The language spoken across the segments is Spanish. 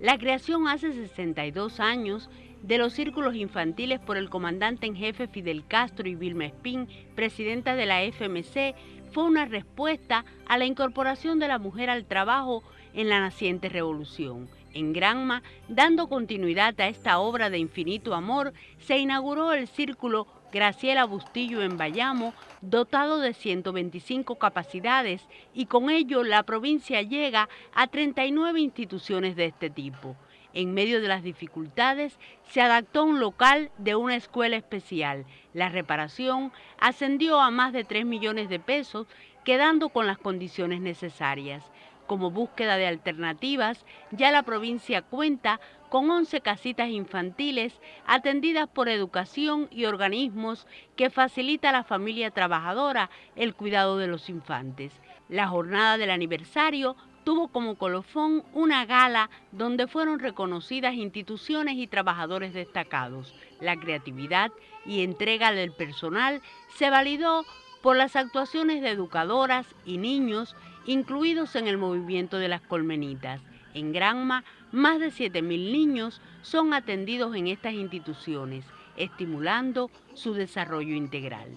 La creación hace 62 años de los círculos infantiles por el comandante en jefe Fidel Castro y Vilma Espín, presidenta de la FMC, fue una respuesta a la incorporación de la mujer al trabajo en la naciente revolución. En Granma, dando continuidad a esta obra de infinito amor, se inauguró el Círculo Graciela Bustillo en Bayamo, dotado de 125 capacidades, y con ello la provincia llega a 39 instituciones de este tipo. En medio de las dificultades, se adaptó un local de una escuela especial. La reparación ascendió a más de 3 millones de pesos, quedando con las condiciones necesarias. Como búsqueda de alternativas, ya la provincia cuenta con 11 casitas infantiles atendidas por educación y organismos que facilita a la familia trabajadora el cuidado de los infantes. La jornada del aniversario tuvo como colofón una gala donde fueron reconocidas instituciones y trabajadores destacados. La creatividad y entrega del personal se validó por las actuaciones de educadoras y niños incluidos en el movimiento de las colmenitas. En Granma, más de 7.000 niños son atendidos en estas instituciones, estimulando su desarrollo integral.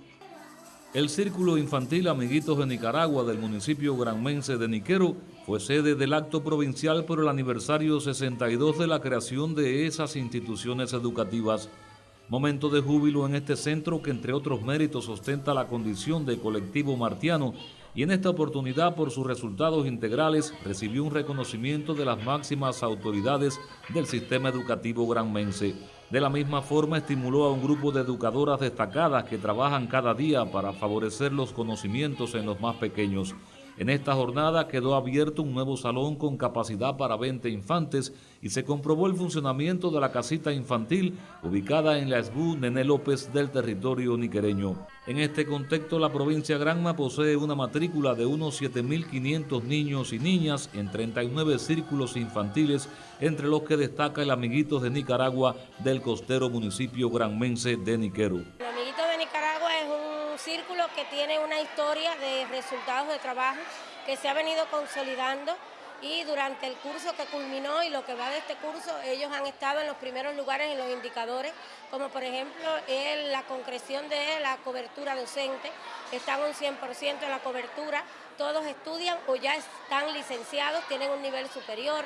El Círculo Infantil Amiguitos de Nicaragua del municipio granmense de Niquero fue sede del acto provincial por el aniversario 62 de la creación de esas instituciones educativas. Momento de júbilo en este centro que entre otros méritos ostenta la condición de colectivo martiano y en esta oportunidad por sus resultados integrales recibió un reconocimiento de las máximas autoridades del sistema educativo granmense. De la misma forma, estimuló a un grupo de educadoras destacadas que trabajan cada día para favorecer los conocimientos en los más pequeños. En esta jornada quedó abierto un nuevo salón con capacidad para 20 infantes y se comprobó el funcionamiento de la casita infantil ubicada en la SBU Nene López del territorio niquereño. En este contexto, la provincia Granma posee una matrícula de unos 7.500 niños y niñas en 39 círculos infantiles, entre los que destaca el Amiguitos de Nicaragua del costero municipio granmense de Niquero que tiene una historia de resultados de trabajo que se ha venido consolidando y durante el curso que culminó y lo que va de este curso, ellos han estado en los primeros lugares en los indicadores, como por ejemplo en la concreción de la cobertura docente, están un 100% en la cobertura, todos estudian o ya están licenciados, tienen un nivel superior,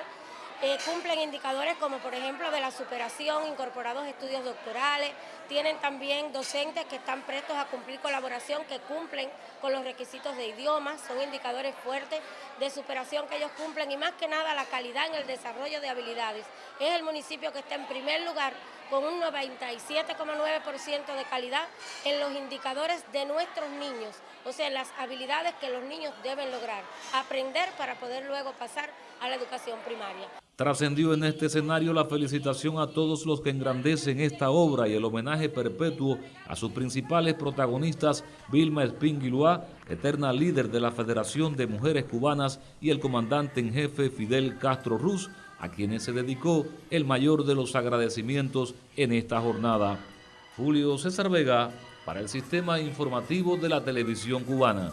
eh, cumplen indicadores como por ejemplo de la superación, incorporados estudios doctorales, tienen también docentes que están prestos a cumplir colaboración, que cumplen con los requisitos de idiomas, son indicadores fuertes de superación que ellos cumplen y más que nada la calidad en el desarrollo de habilidades. Es el municipio que está en primer lugar con un 97,9% de calidad en los indicadores de nuestros niños, o sea, las habilidades que los niños deben lograr, aprender para poder luego pasar a la educación primaria. Trascendió en este escenario la felicitación a todos los que engrandecen esta obra y el homenaje perpetuo a sus principales protagonistas, Vilma Espínguiluá, eterna líder de la Federación de Mujeres Cubanas, y el comandante en jefe Fidel Castro Ruz, a quienes se dedicó el mayor de los agradecimientos en esta jornada. Julio César Vega, para el Sistema Informativo de la Televisión Cubana.